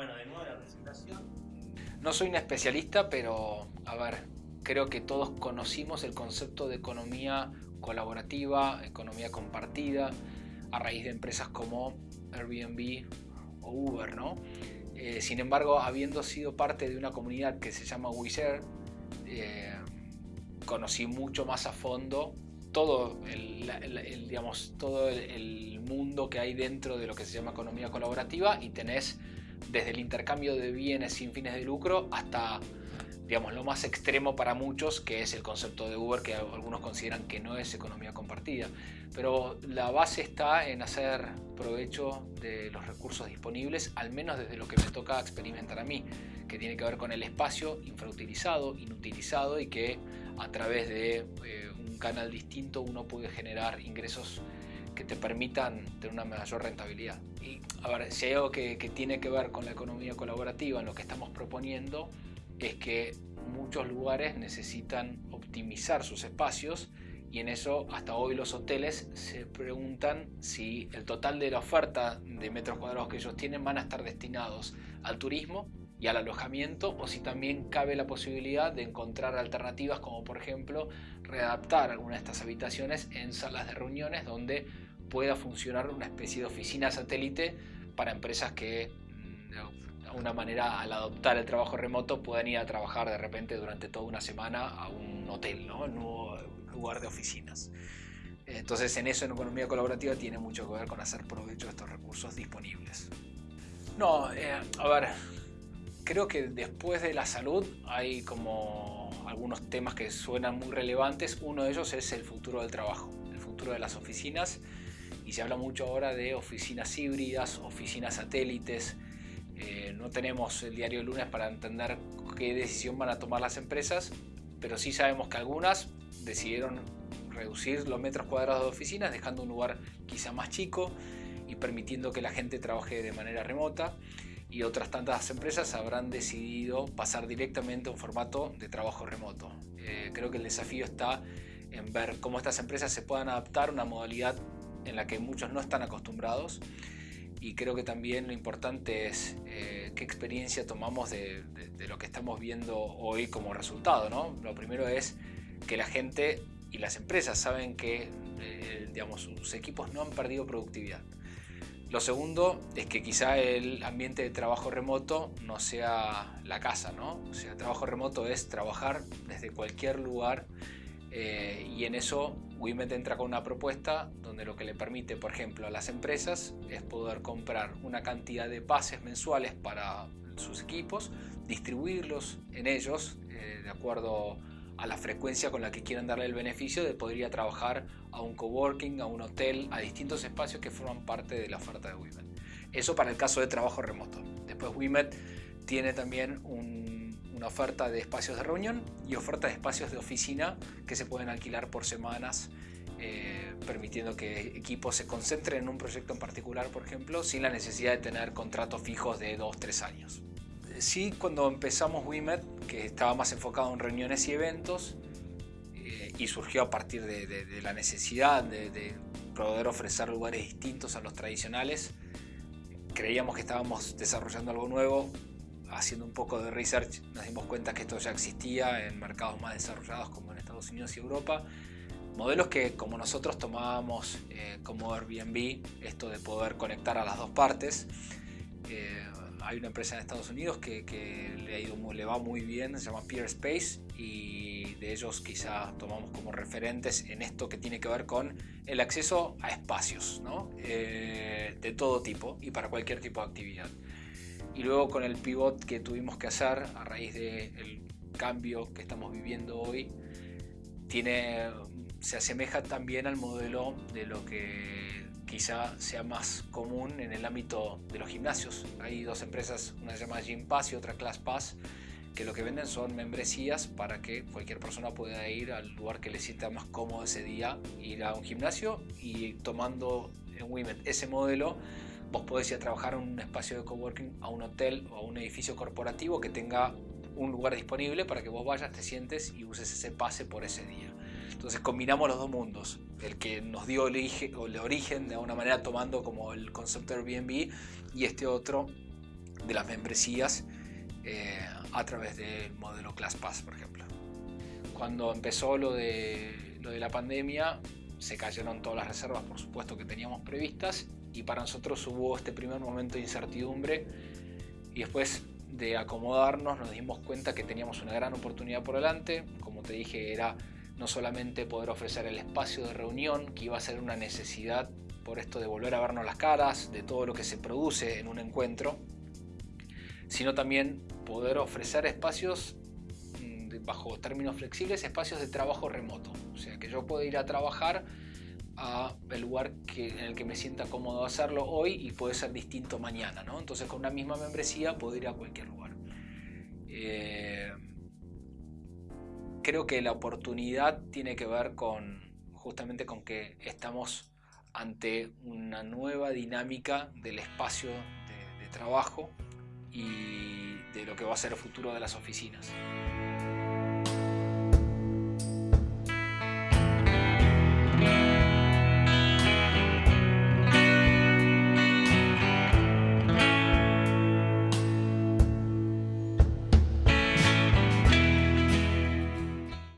Bueno, de nuevo la presentación. No soy un especialista, pero a ver, creo que todos conocimos el concepto de economía colaborativa, economía compartida, a raíz de empresas como Airbnb o Uber, ¿no? Eh, sin embargo, habiendo sido parte de una comunidad que se llama WeShare, eh, conocí mucho más a fondo todo el, digamos, todo el, mundo que hay dentro de lo que se llama economía colaborativa y tenés desde el intercambio de bienes sin fines de lucro hasta digamos, lo más extremo para muchos, que es el concepto de Uber, que algunos consideran que no es economía compartida. Pero la base está en hacer provecho de los recursos disponibles, al menos desde lo que me toca experimentar a mí, que tiene que ver con el espacio infrautilizado, inutilizado y que a través de eh, un canal distinto uno puede generar ingresos que te permitan tener una mayor rentabilidad. Y a ver, si hay algo que, que tiene que ver con la economía colaborativa en lo que estamos proponiendo, es que muchos lugares necesitan optimizar sus espacios y en eso hasta hoy los hoteles se preguntan si el total de la oferta de metros cuadrados que ellos tienen van a estar destinados al turismo y al alojamiento o si también cabe la posibilidad de encontrar alternativas como por ejemplo readaptar algunas de estas habitaciones en salas de reuniones donde pueda funcionar una especie de oficina satélite para empresas que mm, una manera al adoptar el trabajo remoto pueden ir a trabajar de repente durante toda una semana a un hotel, ¿no? un nuevo lugar de oficinas. Entonces en eso en economía colaborativa tiene mucho que ver con hacer provecho de estos recursos disponibles. No, eh, a ver, creo que después de la salud hay como algunos temas que suenan muy relevantes. Uno de ellos es el futuro del trabajo, el futuro de las oficinas. Y se habla mucho ahora de oficinas híbridas, oficinas satélites, eh, no tenemos el diario lunes para entender qué decisión van a tomar las empresas, pero sí sabemos que algunas decidieron reducir los metros cuadrados de oficinas, dejando un lugar quizá más chico y permitiendo que la gente trabaje de manera remota. Y otras tantas empresas habrán decidido pasar directamente a un formato de trabajo remoto. Eh, creo que el desafío está en ver cómo estas empresas se puedan adaptar a una modalidad en la que muchos no están acostumbrados y creo que también lo importante es eh, qué experiencia tomamos de, lo que estamos viendo hoy como resultado. ¿no? Lo primero es que la gente y las empresas saben que eh, digamos, sus equipos no han perdido productividad. Lo segundo es que quizá el ambiente de trabajo remoto no sea la casa, ¿no? O sea, trabajo remoto es trabajar desde cualquier lugar eh, y en eso Wimet entra con una propuesta donde lo que le permite, por ejemplo, a las empresas es poder comprar una cantidad de pases mensuales para sus equipos, distribuirlos en ellos eh, de acuerdo a la frecuencia con la que quieran darle el beneficio de poder trabajar a un coworking, a un hotel, a distintos espacios que forman parte de la oferta de Wimet. Eso para el caso de trabajo remoto. Después Wimet tiene también un una oferta de espacios de reunión y oferta de espacios de oficina que se pueden alquilar por semanas, eh, permitiendo que equipos se concentren en un proyecto en particular, por ejemplo, sin la necesidad de tener contratos fijos de 2-3 años. Sí, cuando empezamos WIMET, que estaba más enfocado en reuniones y eventos, eh, y surgió a partir de, la necesidad de poder ofrecer lugares distintos a los tradicionales, creíamos que estábamos desarrollando algo nuevo, haciendo un poco de research nos dimos cuenta que esto ya existía en mercados más desarrollados como en Estados Unidos y Europa. Modelos que como nosotros tomábamos eh, como Airbnb, esto de poder conectar a las dos partes. Eh, hay una empresa en Estados Unidos que, le, ha ido le va muy bien, se llama Peerspace y de ellos quizá tomamos como referentes en esto que tiene que ver con el acceso a espacios ¿no? Eh, de todo tipo y para cualquier tipo de actividad y luego con el pivot que tuvimos que hacer a raíz del cambio que estamos viviendo hoy, tiene, se asemeja también al modelo de lo que quizá sea más común en el ámbito de los gimnasios. Hay dos empresas, una se llama Gym Pass y otra Class Pass, que lo que venden son membresías para que cualquier persona pueda ir al lugar que le sienta más cómodo ese día, ir a un gimnasio y tomando en Women ese modelo vos podés ir a trabajar en un espacio de coworking, a un hotel o a un edificio corporativo que tenga un lugar disponible para que vos vayas, te sientes y uses ese pase por ese día. Entonces combinamos los dos mundos, el que nos dio el, origen, de alguna manera tomando como el concepto de Airbnb y este otro de las membresías eh, a través del modelo ClassPass, por ejemplo. Cuando empezó lo de, lo de la pandemia, se cayeron todas las reservas, por supuesto, que teníamos previstas y para nosotros hubo este primer momento de incertidumbre y después de acomodarnos nos dimos cuenta que teníamos una gran oportunidad por delante. Como te dije, era no solamente poder ofrecer el espacio de reunión, que iba a ser una necesidad por esto de volver a vernos las caras, de todo lo que se produce en un encuentro, sino también poder ofrecer espacios mm, bajo términos flexibles, espacios de trabajo remoto. O sea, que yo pueda ir a trabajar a el lugar que, en el que me sienta cómodo hacerlo hoy y puede ser distinto mañana. ¿no? Entonces con una misma membresía puedo ir a cualquier lugar. Eh, creo que la oportunidad tiene que ver con justamente con que estamos ante una nueva dinámica del espacio de, de trabajo y de lo que va a ser el futuro de las oficinas.